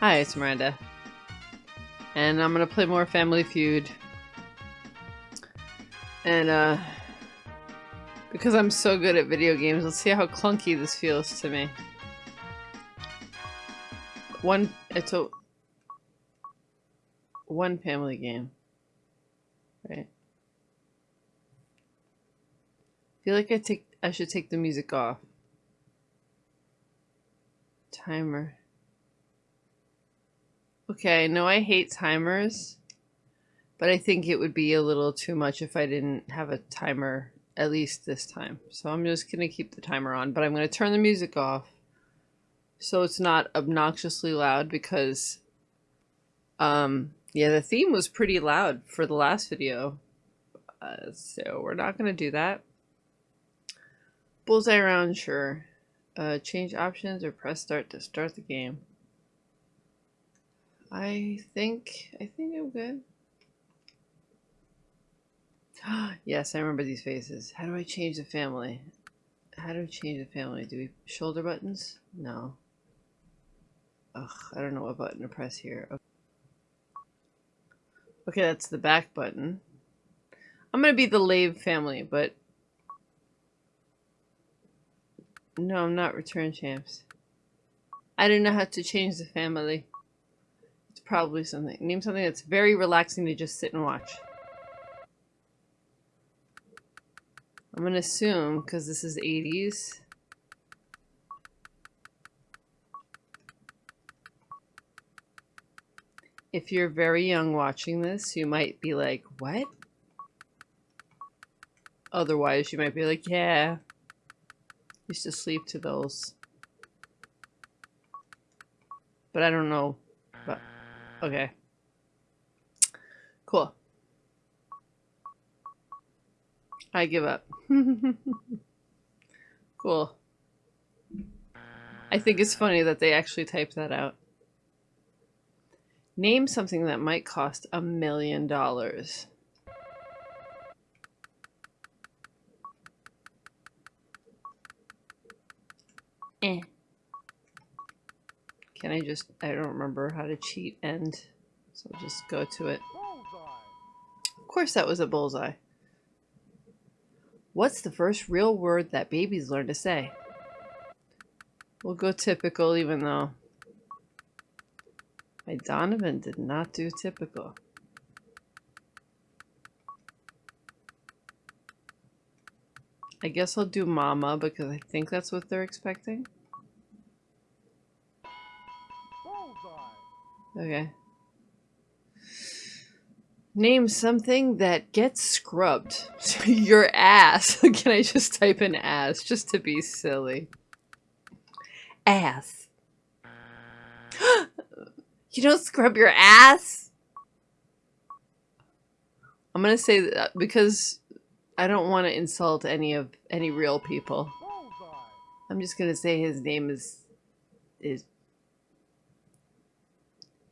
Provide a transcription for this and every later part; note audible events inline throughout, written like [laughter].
Hi, it's Miranda. And I'm gonna play more Family Feud. And, uh... Because I'm so good at video games, let's see how clunky this feels to me. One... It's a... One family game. Right? I feel like I take I should take the music off. Timer. Okay, I know I hate timers, but I think it would be a little too much if I didn't have a timer at least this time. So I'm just going to keep the timer on, but I'm going to turn the music off so it's not obnoxiously loud because um yeah, the theme was pretty loud for the last video. Uh, so we're not going to do that. Bullseye round, sure. Uh, change options or press start to start the game. I think, I think I'm good. [gasps] yes, I remember these faces. How do I change the family? How do we change the family? Do we shoulder buttons? No. Ugh, I don't know what button to press here. Okay. okay, that's the back button. I'm gonna be the Lave family, but No, I'm not return champs. I don't know how to change the family. Probably something. Name something that's very relaxing to just sit and watch. I'm gonna assume, because this is 80s. If you're very young watching this, you might be like, what? Otherwise, you might be like, yeah, Used to sleep to those. But I don't know. But okay. Cool. I give up. [laughs] cool. I think it's funny that they actually typed that out. Name something that might cost a million dollars. I just, I don't remember how to cheat end, so I'll just go to it. Of course that was a bullseye. What's the first real word that babies learn to say? We'll go typical even though my Donovan did not do typical. I guess I'll do mama because I think that's what they're expecting. Okay. Name something that gets scrubbed. [laughs] Your ass. [laughs] Can I just type in ass just to be silly? Ass. [gasps] you don't scrub your ass? I'm gonna say that uh, because I don't want to insult any of any real people. I'm just gonna say his name is is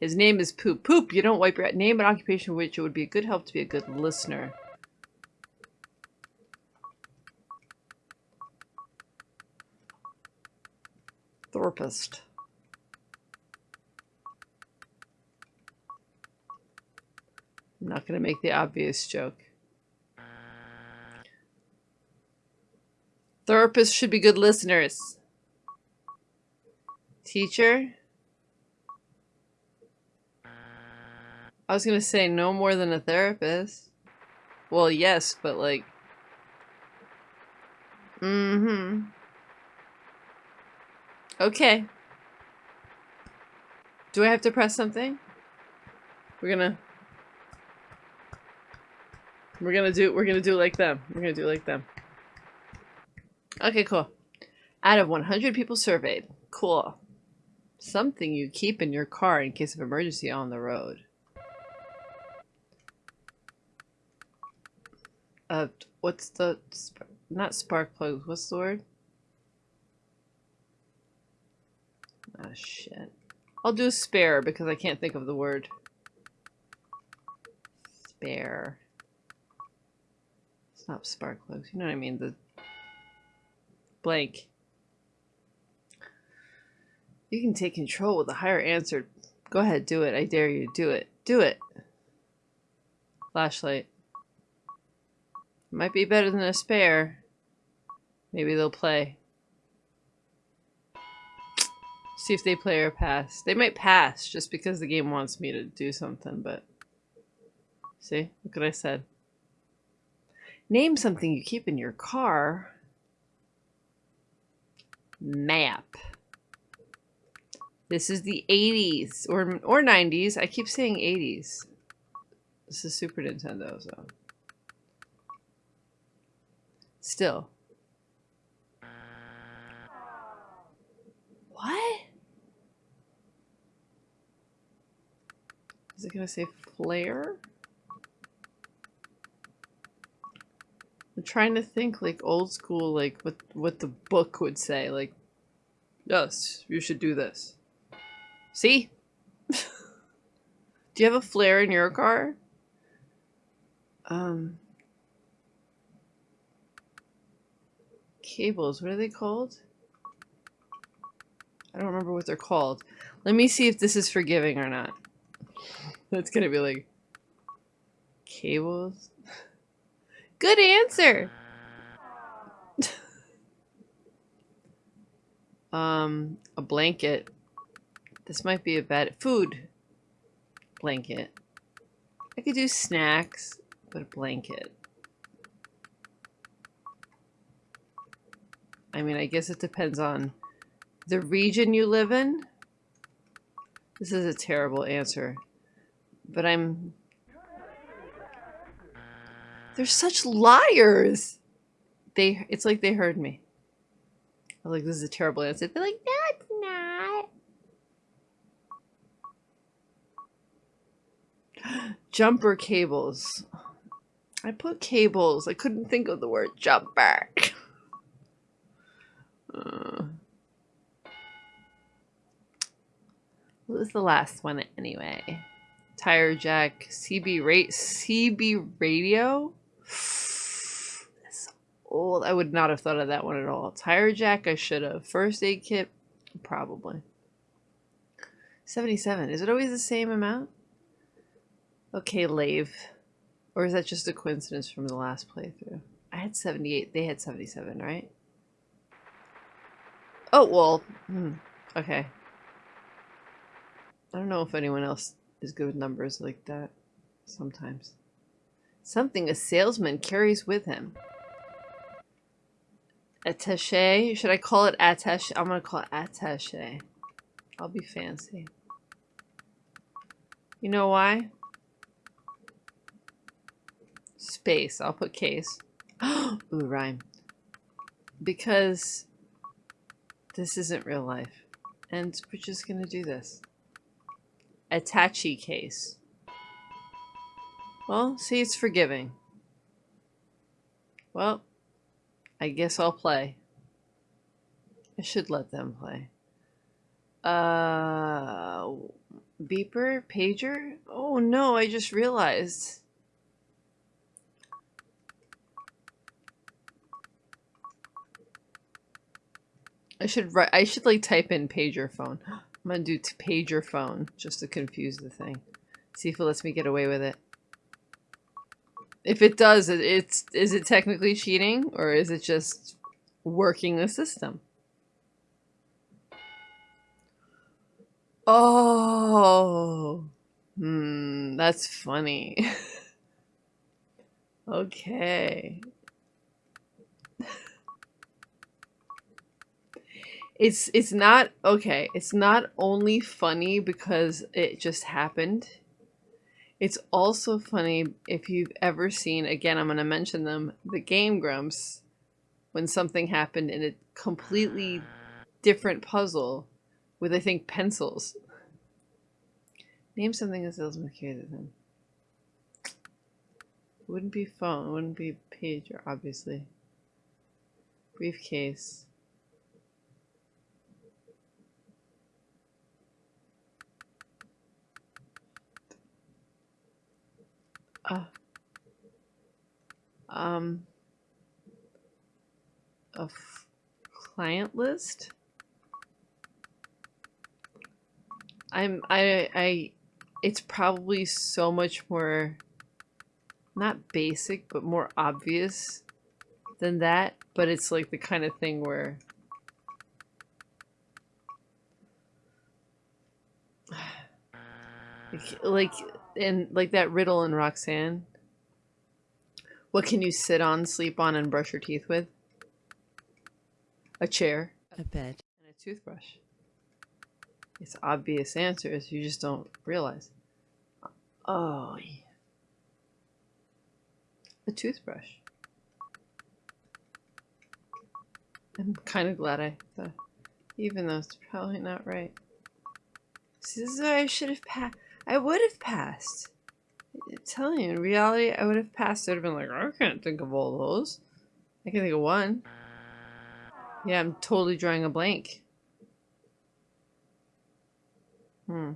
his name is Poop. Poop, you don't wipe your name and occupation which it would be a good help to be a good listener. Therapist. I'm not going to make the obvious joke. Therapists should be good listeners. Teacher? I was gonna say no more than a therapist. Well, yes, but like... Mm-hmm. Okay. Do I have to press something? We're gonna... We're gonna do- we're gonna do like them. We're gonna do like them. Okay, cool. Out of 100 people surveyed. Cool. Something you keep in your car in case of emergency on the road. Uh, what's the... Not spark plugs. What's the word? Ah, shit. I'll do spare because I can't think of the word. Spare. It's not spark plugs. You know what I mean? The blank. You can take control with a higher answer. Go ahead, do it. I dare you. Do it. Do it. Flashlight. Might be better than a spare. Maybe they'll play. See if they play or pass. They might pass just because the game wants me to do something, but... See? Look what I said. Name something you keep in your car. Map. This is the 80s or or 90s. I keep saying 80s. This is Super Nintendo, so. Still. What? Is it gonna say flare? I'm trying to think like old school, like what what the book would say. Like, yes, you should do this. See? [laughs] do you have a flare in your car? Um, cables. What are they called? I don't remember what they're called. Let me see if this is forgiving or not. [laughs] That's gonna be like cables. [laughs] Good answer. [laughs] um, a blanket. This might be a bad food blanket. I could do snacks, but a blanket. I mean, I guess it depends on the region you live in. This is a terrible answer, but I'm they're such liars. They, it's like they heard me. I was like, this is a terrible answer. They're like, no, it's not. [gasps] Jumper cables. I put cables. I couldn't think of the word jumper. [laughs] what was the last one anyway? Tire jack, CB rate, CB radio. That's old. I would not have thought of that one at all. Tire jack, I should have. First aid kit, probably. 77. Is it always the same amount? Okay, Lave. Or is that just a coincidence from the last playthrough? I had 78. They had 77, right? Oh, well. Hmm. Okay. I don't know if anyone else is good with numbers like that. Sometimes. Something a salesman carries with him. Attache? Should I call it attache? I'm gonna call it attache. I'll be fancy. You know why? Space. I'll put case. [gasps] Ooh, rhyme. Because this isn't real life. And we're just gonna do this. Attache case. Well, see, it's forgiving. Well, I guess I'll play. I should let them play. Uh, beeper? Pager? Oh no, I just realized. I should write, I should like type in pager phone. I'm gonna do pager phone just to confuse the thing. See if it lets me get away with it. If it does, it's is it technically cheating or is it just working the system? Oh, hmm, that's funny. [laughs] okay. It's it's not okay. It's not only funny because it just happened it's also funny if you've ever seen, again, I'm going to mention them, the Game Grumps, when something happened in a completely different puzzle with, I think, pencils. Name something a salesman carried them. Wouldn't be phone, wouldn't be pager, obviously. Briefcase. Uh, um, a client list. I'm I I it's probably so much more not basic but more obvious than that, but it's like the kind of thing where [sighs] like, like and like that riddle in Roxanne. What can you sit on, sleep on, and brush your teeth with? A chair. A bed. And a toothbrush. It's obvious answers, you just don't realize. Oh, yeah. A toothbrush. I'm kind of glad I thought, even though it's probably not right. See, this is why I should have passed. I would have passed. I'm telling you, in reality, I would have passed. I'd have been like, I can't think of all those. I can think of one. Yeah, I'm totally drawing a blank. Hmm.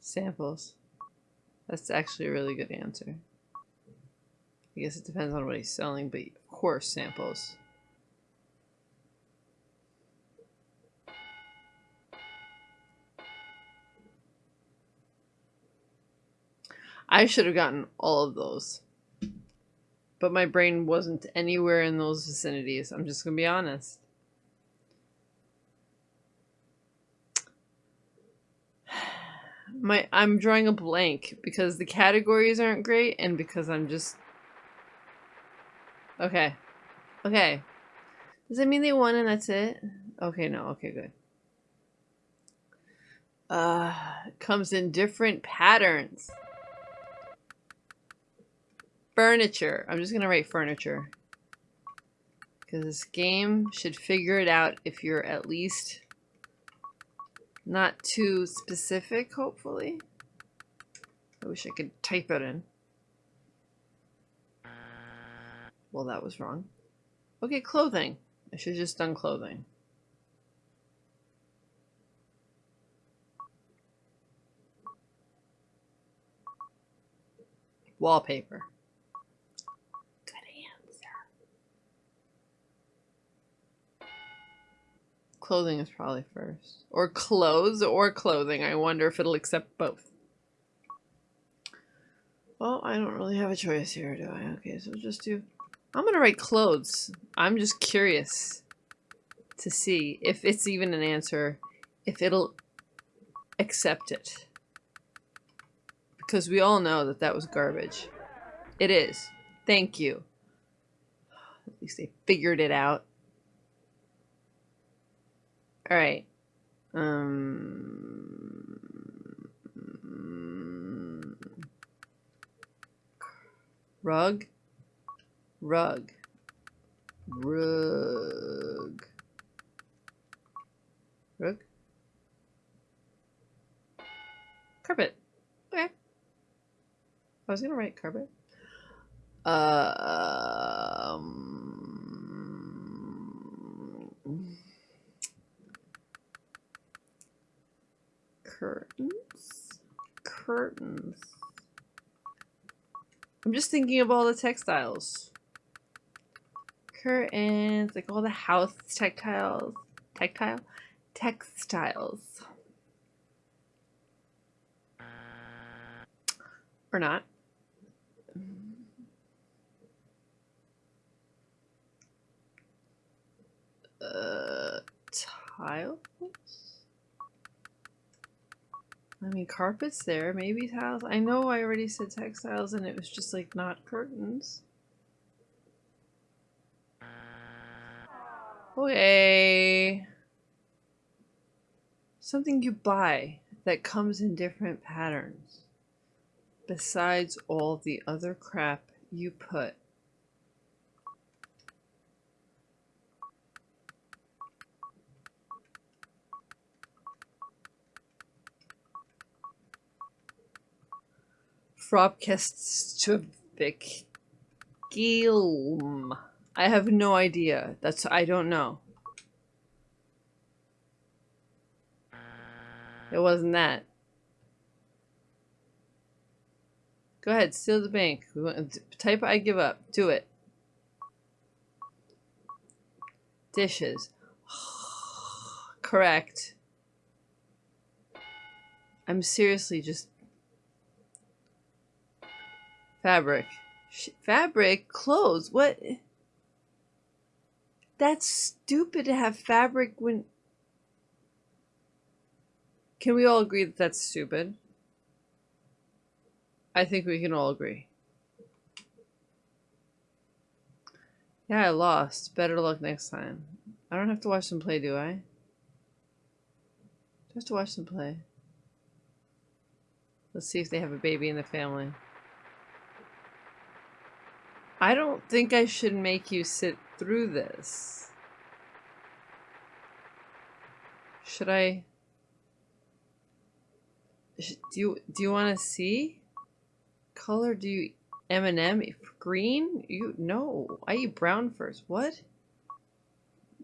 Samples. That's actually a really good answer. I guess it depends on what he's selling, but of course samples. I should have gotten all of those. But my brain wasn't anywhere in those vicinities. I'm just going to be honest. [sighs] My I'm drawing a blank because the categories aren't great and because I'm just Okay. Okay. Does that mean they won and that's it? Okay, no. Okay, good. Uh, comes in different patterns. Furniture. I'm just going to write furniture. Because this game should figure it out if you're at least not too specific, hopefully. I wish I could type it in. Well, that was wrong. Okay, clothing. I should have just done clothing. Wallpaper. Clothing is probably first. Or clothes or clothing. I wonder if it'll accept both. Well, I don't really have a choice here, do I? Okay, so just do... I'm to write clothes. I'm just curious to see if it's even an answer, if it'll accept it. Because we all know that that was garbage. It is. Thank you. At least they figured it out. All right. Um, rug, rug, rug, rug, carpet. Okay. I was gonna write carpet. Um, curtains. Curtains. I'm just thinking of all the textiles. Curtains, like all the house textiles. Tactile? Textiles. Or not. Uh, tiles? I mean, carpets there, maybe tiles. I know I already said textiles and it was just like not curtains. Oh, okay. Something you buy that comes in different patterns. Besides all the other crap you put Frobkestvik Gilm. I have no idea. That's I don't know. It wasn't that. Go ahead, steal the bank. Type I give up. Do it. Dishes. [sighs] Correct. I'm seriously just... Fabric. Fabric? Clothes? What? That's stupid to have fabric when... Can we all agree that that's stupid? I think we can all agree. Yeah, I lost. Better luck next time. I don't have to watch them play, do I? Just to watch them play. Let's see if they have a baby in the family. I don't think I should make you sit through this. Should I? Do you do you want to see? Color do you M&M green? You no. I eat brown first. What?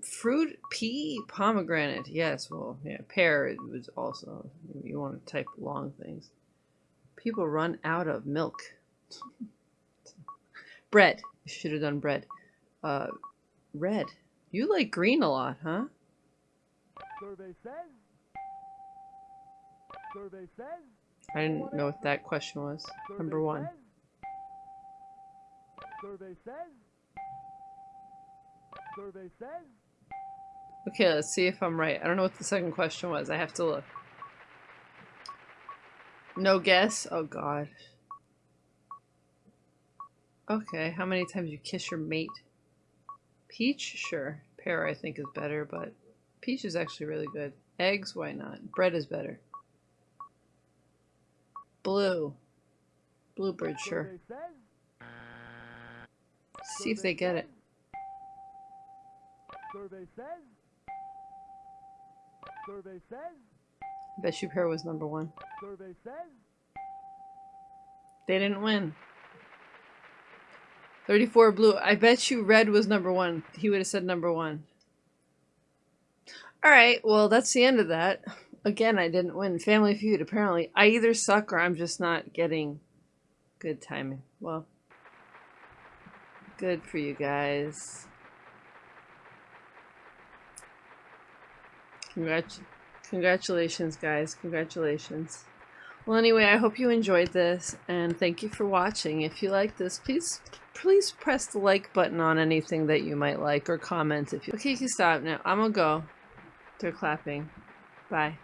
Fruit pea pomegranate. Yes. Well, yeah. Pear was also. You want to type long things. People run out of milk. [laughs] bread. Should have done bread. Uh, red. You like green a lot, huh? Survey says. Survey says. I didn't know what that question was. Survey Number one. Says. Survey says. Survey says. Okay, let's see if I'm right. I don't know what the second question was. I have to look. No guess? Oh god. Okay, how many times you kiss your mate? Peach? Sure. Pear I think is better, but peach is actually really good. Eggs? Why not? Bread is better. Blue. Bluebird, sure. See if they get it. Survey says. Survey says. I bet you Pear was number one. Survey says. They didn't win. 34 blue. I bet you red was number one. He would have said number one. Alright, well, that's the end of that. Again, I didn't win. Family Feud, apparently. I either suck or I'm just not getting good timing. Well, good for you guys. Congrat congratulations, guys. Congratulations. Well, anyway, I hope you enjoyed this, and thank you for watching. If you like this, please please press the like button on anything that you might like, or comment if you... Okay, you can stop now. I'm gonna go. They're clapping. Bye.